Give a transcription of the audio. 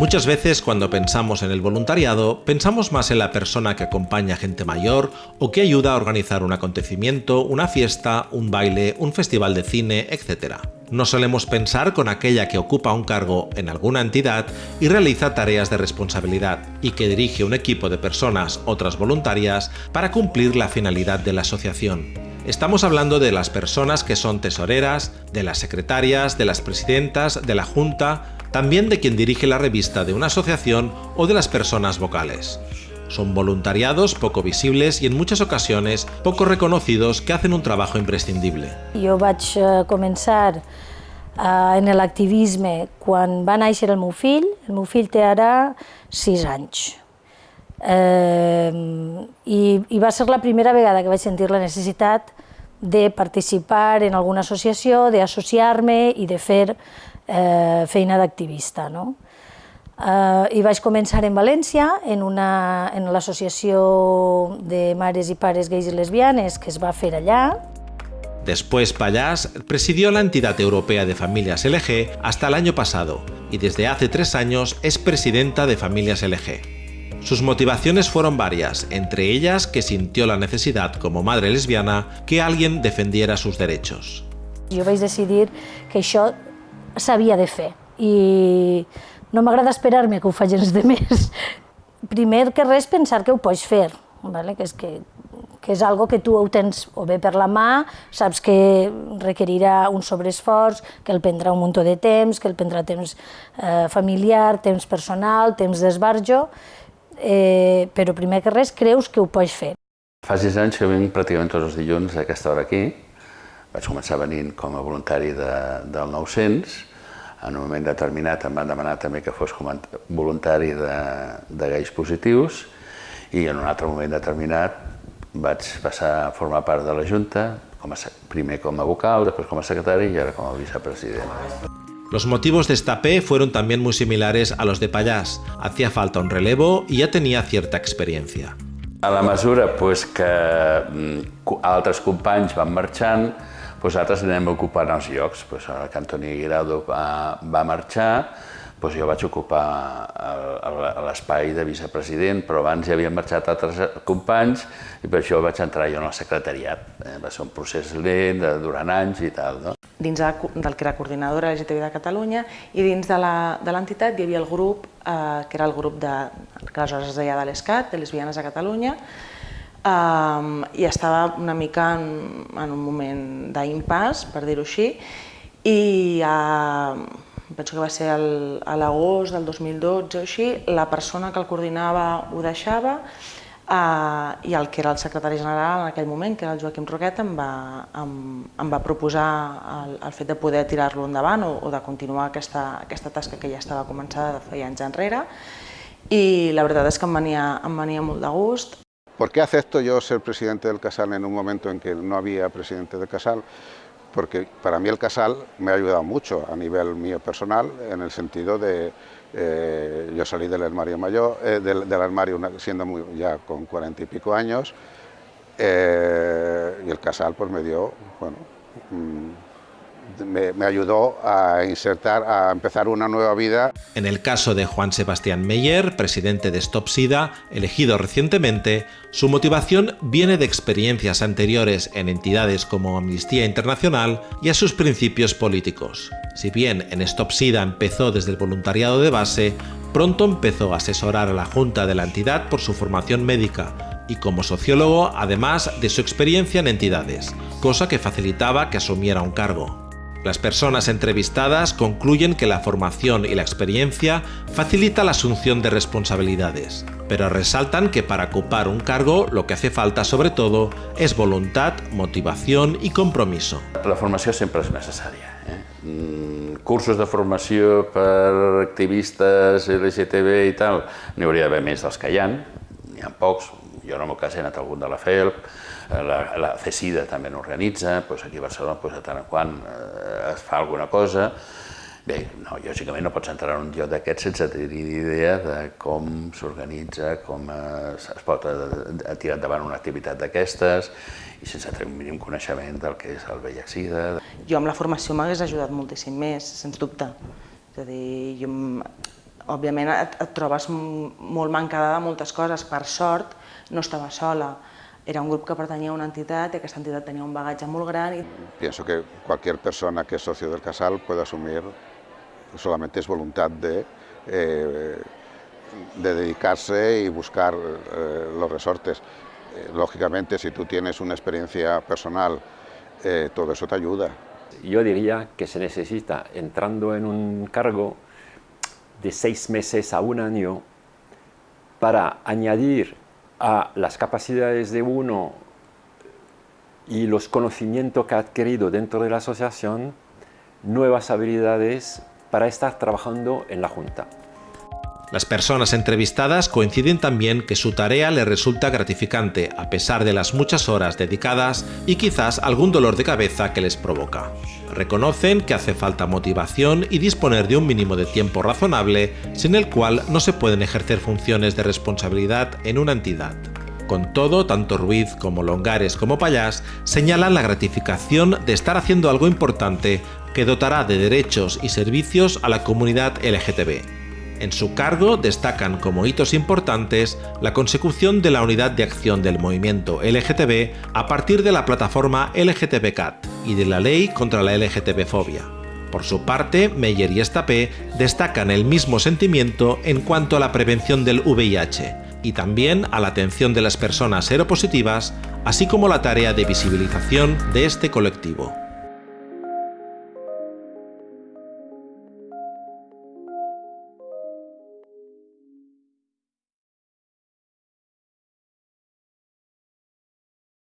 Muchas veces cuando pensamos en el voluntariado, pensamos más en la persona que acompaña a gente mayor o que ayuda a organizar un acontecimiento, una fiesta, un baile, un festival de cine, etc. No solemos pensar con aquella que ocupa un cargo en alguna entidad y realiza tareas de responsabilidad y que dirige un equipo de personas, otras voluntarias, para cumplir la finalidad de la asociación. Estamos hablando de las personas que son tesoreras, de las secretarias, de las presidentas, de la junta, también de quien dirige la revista de una asociación o de las personas vocales. Son voluntariados poco visibles y en muchas ocasiones poco reconocidos que hacen un trabajo imprescindible. Jo vaig eh, començar eh, en l'activisme quan va néixer el meu fill. El meu fill té ara 6 anys. Eh, i, I va ser la primera vegada que vaig sentir la necessitat de participar en alguna associació, d'associar-me i de fer eh, feina d'activista. No? Eh, I vaig començar en València, en, una, en l'associació de mares i pares gais i lesbianes que es va fer allà. Después Payás presidió la entidad europea de familias LG hasta el año pasado y desde hace tres años es presidenta de Familias LG. Sus motivaciones fueron varias, entre ellas que sintió la necesidad como madre lesbiana que alguien defendiera sus derechos. Jo vaig decidir que això s'havia de fer i no m'agrada esperar-me que ho faci els demés. Primer que res pensar que ho pots fer, vale? que, és que, que és algo que tu ho tens o bé per la mà, saps que requerirà un sobreesforç, que el prendrà un munt de temps, que el prendrà temps eh, familiar, temps personal, temps d'esbarjo, eh, però primer que res creus que ho pots fer. Fa sis anys que vinc pràcticament tots els dilluns a aquesta hora aquí, vaig començar venint com a voluntari de, del 900, en un moment determinat em van demanar també que fos com a voluntari de, de gais positius i en un altre moment determinat vaig passar a formar part de la Junta, com a, primer com a vocal, després com a secretari i ara com a vicepresident. Los motivos de esta P fueron también muy similares a los de Payás. Hacía falta un relevo y ya tenía cierta experiencia. A la mesura pues, que mm, altres companys van marxant, doncs altres anem ocupant els llocs. Doncs que Antoni Guirado va, va marxar, doncs jo vaig ocupar l'espai de vicepresident, però abans ja havien marxat altres companys i per això vaig entrar jo en el secretariat. Eh, va ser un procés lent, durant anys i tal. No? Dins del que era coordinadora LGTB de Catalunya i dins de l'entitat hi havia el grup, eh, que era el grup de, que aleshores es deia de l'ESCAT, de Lesbianes a Catalunya, um, i estava una mica en, en un moment d'impàs, per dir-ho així, i uh, penso que va ser el, a l'agost del 2012 o així, la persona que el coordinava ho deixava uh, i el que era el secretari general en aquell moment, que era el Joaquim Roquet, em va, em, em va proposar el, el fet de poder tirar-lo endavant o, o de continuar aquesta, aquesta tasca que ja estava començada de feia anys enrere i la veritat és que em venia, em venia molt de gust. ¿Por qué acepto yo ser presidente del Casal en un momento en que no había presidente del Casal? Porque para mí el Casal me ha ayudado mucho a nivel mío personal, en el sentido de, eh, yo salí del armario mayor, eh, del, armario siendo ya con cuarenta y pico años, eh, y el Casal pues me dio, bueno, mmm, me, ayudó a insertar, a empezar una nueva vida. En el caso de Juan Sebastián Meyer, presidente de Stop SIDA, elegido recientemente, su motivación viene de experiencias anteriores en entidades como Amnistía Internacional y a sus principios políticos. Si bien en Stop SIDA empezó desde el voluntariado de base, pronto empezó a asesorar a la Junta de la entidad por su formación médica y como sociólogo además de su experiencia en entidades, cosa que facilitaba que asumiera un cargo. Las personas entrevistadas concluyen que la formación y la experiencia facilita la asunción de responsabilidades, pero resaltan que para ocupar un cargo lo que hace falta sobre todo es voluntad, motivación i compromiso. La formació sempre és necessària. Eh? Mm, cursos de formació per activistes LGTB i tal, n'hi hauria d'haver més dels que hi ha, n'hi ha pocs, jo en el meu cas he anat a algun de la FELP, la, la CECIDA també n'organitza, doncs aquí a Barcelona doncs, de tant en quant eh, es fa alguna cosa. Bé, no, lògicament no pots entrar en un lloc d'aquests sense tenir idea de com s'organitza, com es, es pot eh, tirar endavant una activitat d'aquestes i sense tenir un mínim coneixement del que és el VIH-Sida. Jo amb la formació m'hagués ajudat moltíssim més, sens dubte. És a dir, jo òbviament et, et trobes molt mancada de moltes coses. Per sort, no estava sola. Era un grup que pertanyia a una entitat i aquesta entitat tenia un bagatge molt gran. I... Pienso que cualquier persona que es socio del Casal puede asumir, solamente es voluntad de, eh, de dedicarse y buscar eh, los resortes. Eh, lógicamente, si tú tienes una experiencia personal, eh, todo eso te ayuda. Yo diría que se necesita, entrando en un cargo, de seis meses a un año para añadir a las capacidades de uno y los conocimientos que ha adquirido dentro de la asociación nuevas habilidades para estar trabajando en la Junta. Las personas entrevistadas coinciden también que su tarea les resulta gratificante a pesar de las muchas horas dedicadas y quizás algún dolor de cabeza que les provoca. Reconocen que hace falta motivación y disponer de un mínimo de tiempo razonable sin el cual no se pueden ejercer funciones de responsabilidad en una entidad. Con todo, tanto Ruiz como Longares como Payás señalan la gratificación de estar haciendo algo importante que dotará de derechos y servicios a la comunidad LGTB. En su cargo destacan como hitos importantes la consecución de la unidad de acción del movimiento LGTB a partir de la plataforma LGTBCAT y de la ley contra la LGTB-fobia. Por su parte, Meyer y Estapé destacan el mismo sentimiento en cuanto a la prevención del VIH y también a la atención de las personas seropositivas, así como la tarea de visibilización de este colectivo.